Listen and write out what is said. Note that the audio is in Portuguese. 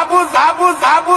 abus, abus, abus.